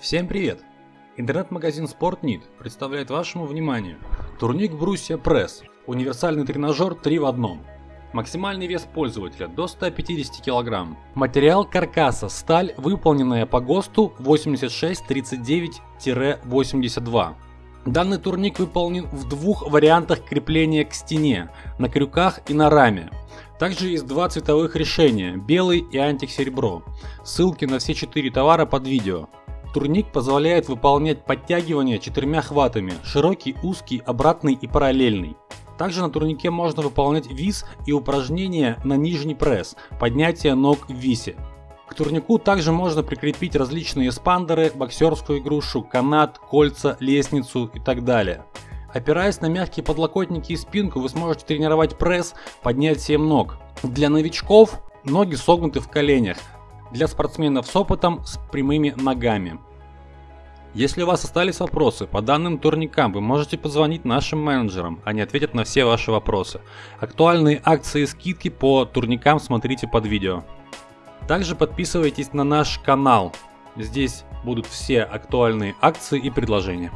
Всем привет! Интернет-магазин SportNit представляет вашему вниманию турник Брусья Пресс, универсальный тренажер 3 в одном. Максимальный вес пользователя до 150 кг. Материал каркаса сталь, выполненная по ГОСТу 8639-82. Данный турник выполнен в двух вариантах крепления к стене, на крюках и на раме. Также есть два цветовых решения, белый и антисеребро. Ссылки на все четыре товара под видео. Турник позволяет выполнять подтягивания четырьмя хватами, широкий, узкий, обратный и параллельный. Также на турнике можно выполнять виз и упражнения на нижний пресс, поднятие ног в висе. К турнику также можно прикрепить различные спандеры, боксерскую игрушу, канат, кольца, лестницу и так далее. Опираясь на мягкие подлокотники и спинку, вы сможете тренировать пресс, поднять 7 ног. Для новичков ноги согнуты в коленях, для спортсменов с опытом с прямыми ногами. Если у вас остались вопросы по данным турникам, вы можете позвонить нашим менеджерам, они ответят на все ваши вопросы. Актуальные акции и скидки по турникам смотрите под видео. Также подписывайтесь на наш канал. Здесь будут все актуальные акции и предложения.